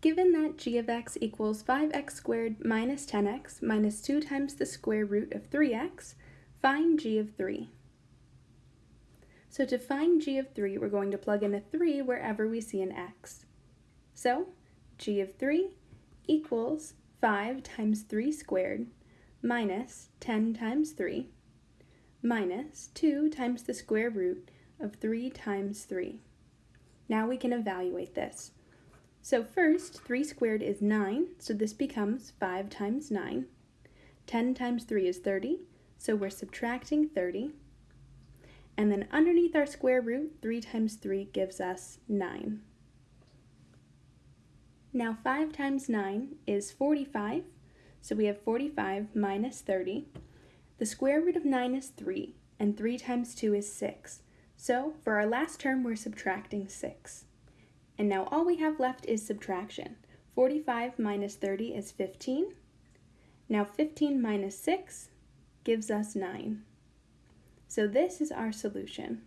Given that g of x equals 5x squared minus 10x minus 2 times the square root of 3x, find g of 3. So to find g of 3, we're going to plug in a 3 wherever we see an x. So g of 3 equals 5 times 3 squared minus 10 times 3 minus 2 times the square root of 3 times 3. Now we can evaluate this. So first, 3 squared is 9, so this becomes 5 times 9. 10 times 3 is 30, so we're subtracting 30. And then underneath our square root, 3 times 3 gives us 9. Now 5 times 9 is 45, so we have 45 minus 30. The square root of 9 is 3, and 3 times 2 is 6. So for our last term, we're subtracting 6. And now all we have left is subtraction. 45 minus 30 is 15. Now 15 minus 6 gives us 9. So this is our solution.